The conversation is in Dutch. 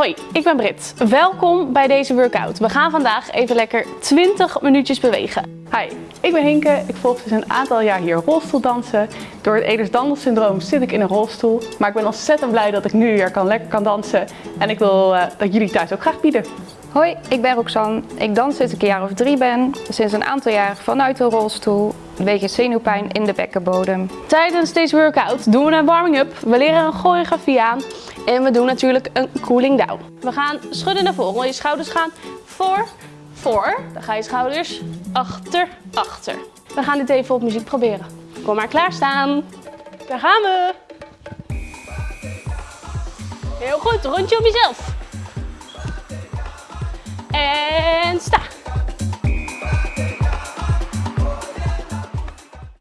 Hoi, ik ben Brit. Welkom bij deze workout. We gaan vandaag even lekker 20 minuutjes bewegen. Hi, ik ben Hinke. Ik volg dus een aantal jaar hier rolstoeldansen. Door het Ehlers-Danlos syndroom zit ik in een rolstoel. Maar ik ben ontzettend blij dat ik nu weer kan, lekker kan dansen. En ik wil uh, dat jullie thuis ook graag bieden. Hoi, ik ben Roxanne. Ik dans sinds ik een jaar of drie ben. Sinds een aantal jaar vanuit een rolstoel. Wegens zenuwpijn in de bekkenbodem. Tijdens deze workout doen we een warming-up. We leren een choreografie aan. En we doen natuurlijk een cooling down. We gaan schudden naar voren. Je schouders gaan voor, voor. Dan ga je schouders achter, achter. We gaan dit even op muziek proberen. Kom maar klaarstaan. Daar gaan we. Heel goed, rondje op jezelf. En sta.